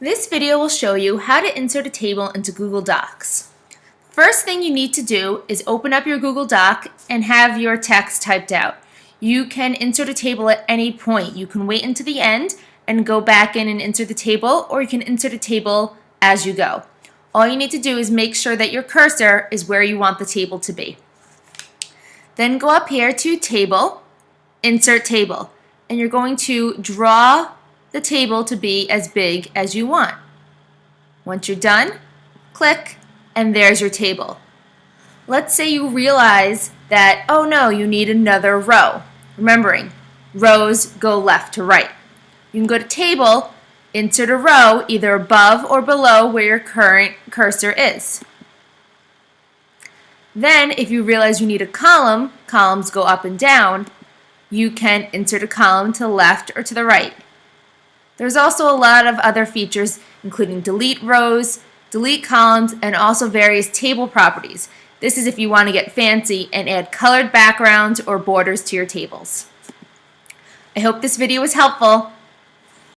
This video will show you how to insert a table into Google Docs. First thing you need to do is open up your Google Doc and have your text typed out. You can insert a table at any point. You can wait until the end and go back in and insert the table or you can insert a table as you go. All you need to do is make sure that your cursor is where you want the table to be. Then go up here to Table, Insert Table, and you're going to draw the table to be as big as you want. Once you're done, click, and there's your table. Let's say you realize that, oh no, you need another row. Remembering, rows go left to right. You can go to Table, insert a row either above or below where your current cursor is. Then, if you realize you need a column, columns go up and down, you can insert a column to the left or to the right. There's also a lot of other features, including delete rows, delete columns, and also various table properties. This is if you want to get fancy and add colored backgrounds or borders to your tables. I hope this video was helpful.